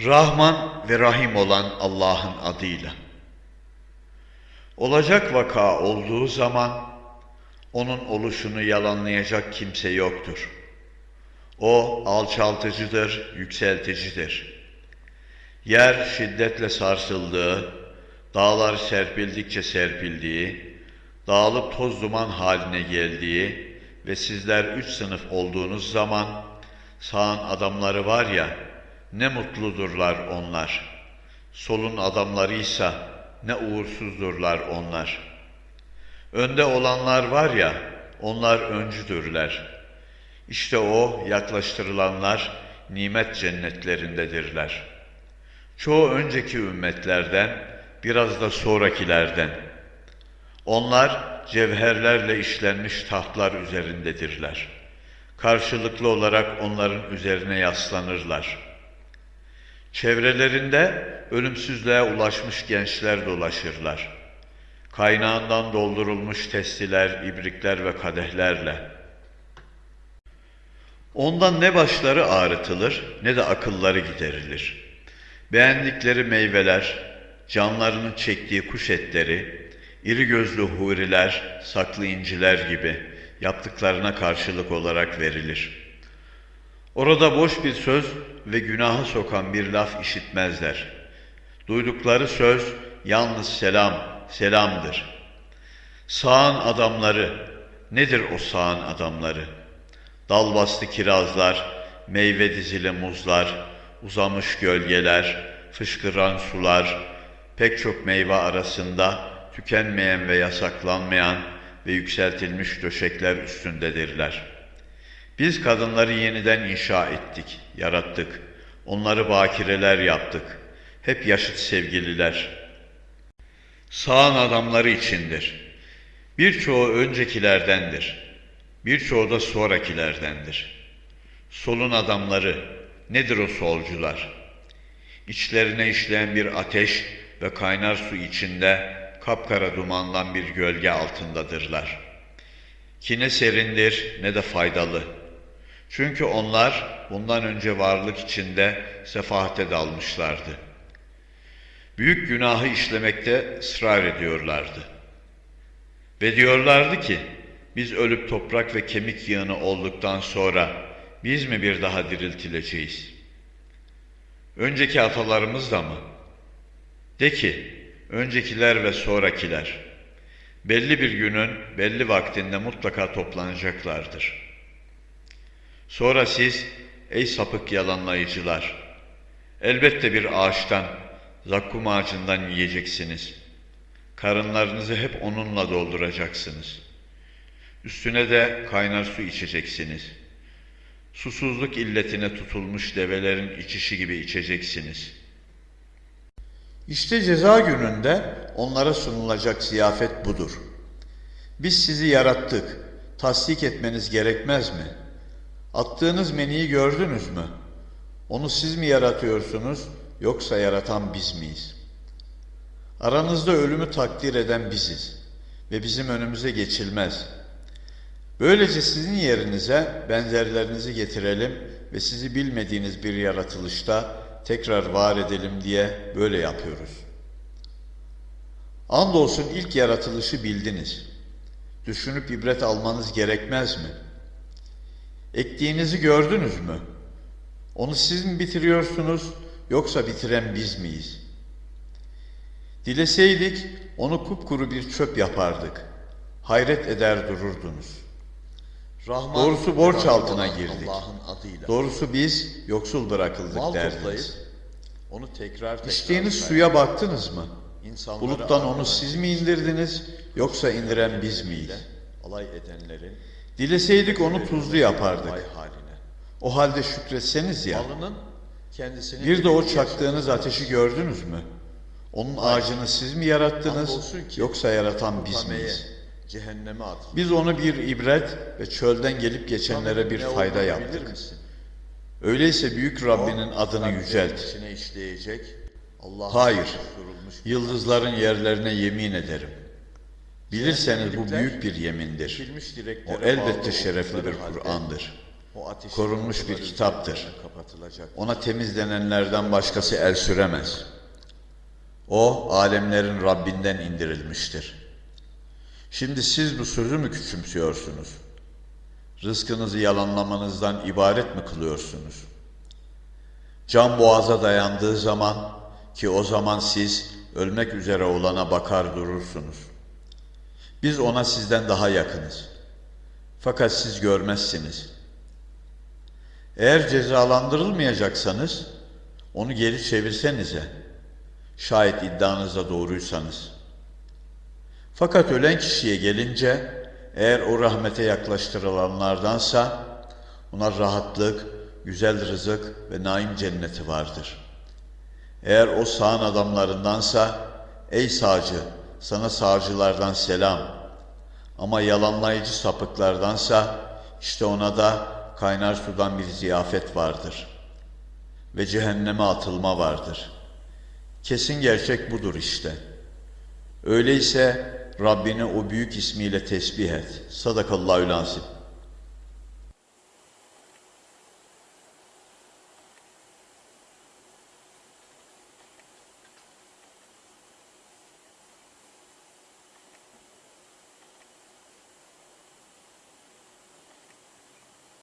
Rahman ve Rahim olan Allah'ın adıyla. Olacak vaka olduğu zaman onun oluşunu yalanlayacak kimse yoktur. O alçaltıcıdır, yükselticidir. Yer şiddetle sarsıldığı, dağlar serpildikçe serpildiği, dağılıp toz duman haline geldiği ve sizler üç sınıf olduğunuz zaman sağın adamları var ya, ne mutludurlar onlar. Solun adamlarıysa ne uğursuzdurlar onlar. Önde olanlar var ya, onlar öncüdürler. İşte o yaklaştırılanlar nimet cennetlerindedirler. Çoğu önceki ümmetlerden, biraz da sonrakilerden. Onlar cevherlerle işlenmiş tahtlar üzerindedirler. Karşılıklı olarak onların üzerine yaslanırlar. Çevrelerinde ölümsüzlüğe ulaşmış gençler dolaşırlar. Kaynağından doldurulmuş testiler, ibrikler ve kadehlerle. Ondan ne başları ağrıtılır ne de akılları giderilir. Beğendikleri meyveler, canlarının çektiği kuş etleri, iri gözlü huriler, saklı inciler gibi yaptıklarına karşılık olarak verilir. Orada boş bir söz ve günahı sokan bir laf işitmezler. Duydukları söz yalnız selam, selamdır. Sağın adamları, nedir o sağın adamları? Dal bastı kirazlar, meyve dizili muzlar, uzamış gölgeler, fışkıran sular, pek çok meyve arasında tükenmeyen ve yasaklanmayan ve yükseltilmiş döşekler üstündedirler. Biz kadınları yeniden inşa ettik, yarattık. Onları bakireler yaptık. Hep yaşıt sevgililer. Sağın adamları içindir. Birçoğu öncekilerdendir. Birçoğu da sonrakilerdendir. Solun adamları, nedir o solcular? İçlerine işleyen bir ateş ve kaynar su içinde kapkara dumandan bir gölge altındadırlar. Ki ne serindir ne de faydalı. Çünkü onlar bundan önce varlık içinde sefahate dalmışlardı. Büyük günahı işlemekte ısrar ediyorlardı. Ve diyorlardı ki, biz ölüp toprak ve kemik yığını olduktan sonra biz mi bir daha diriltileceğiz? Önceki atalarımız da mı? De ki, öncekiler ve sonrakiler, belli bir günün belli vaktinde mutlaka toplanacaklardır. Sonra siz, ey sapık yalanlayıcılar, elbette bir ağaçtan, zakkum ağacından yiyeceksiniz. Karınlarınızı hep onunla dolduracaksınız. Üstüne de kaynar su içeceksiniz. Susuzluk illetine tutulmuş develerin içişi gibi içeceksiniz. İşte ceza gününde onlara sunulacak ziyafet budur. Biz sizi yarattık, tasdik etmeniz gerekmez mi? Attığınız meniyi gördünüz mü? Onu siz mi yaratıyorsunuz, yoksa yaratan biz miyiz? Aranızda ölümü takdir eden biziz ve bizim önümüze geçilmez. Böylece sizin yerinize benzerlerinizi getirelim ve sizi bilmediğiniz bir yaratılışta tekrar var edelim diye böyle yapıyoruz. Andolsun ilk yaratılışı bildiniz. Düşünüp ibret almanız gerekmez mi? Ektiğinizi gördünüz mü? Onu siz mi bitiriyorsunuz yoksa bitiren biz miyiz? Dileseydik onu kupkuru bir çöp yapardık. Hayret eder dururdunuz. Rahman Doğrusu borç altına girdik. Doğrusu biz yoksul bırakıldık Mal derdiniz. toplayıp onu tekrar tekrar İçtiğiniz suya baktınız mı? İnsanları Buluttan onu siz mi indirdiniz yoksa indiren biz miyiz? alay edenlerin Dileseydik onu tuzlu yapardık. O halde şükretseniz ya. Bir de o çaktığınız ateşi gördünüz mü? Onun ağacını siz mi yarattınız yoksa yaratan biz miyiz? Biz onu bir ibret ve çölden gelip geçenlere bir fayda yaptık. Öyleyse büyük Rabbinin adını yücelt. Hayır. Yıldızların yerlerine yemin ederim. Bilirseniz bu büyük bir yemindir. O elbette şerefli bir Kur'an'dır. Korunmuş bir kitaptır. Ona temizlenenlerden başkası el süremez. O, alemlerin Rabbinden indirilmiştir. Şimdi siz bu sözü mü küçümsüyorsunuz? Rızkınızı yalanlamanızdan ibaret mi kılıyorsunuz? Can boğaza dayandığı zaman ki o zaman siz ölmek üzere olana bakar durursunuz. Biz ona sizden daha yakınız. Fakat siz görmezsiniz. Eğer cezalandırılmayacaksanız onu geri çevirsenize. Şayet iddianızda doğruysanız. Fakat ölen kişiye gelince eğer o rahmete yaklaştırılanlardansa ona rahatlık, güzel rızık ve naim cenneti vardır. Eğer o sağın adamlarındansa ey sağcı sana sağcılardan selam. Ama yalanlayıcı sapıklardansa işte ona da kaynar sudan bir ziyafet vardır. Ve cehenneme atılma vardır. Kesin gerçek budur işte. Öyleyse Rabbini o büyük ismiyle tesbih et. Sadakallahü lansim.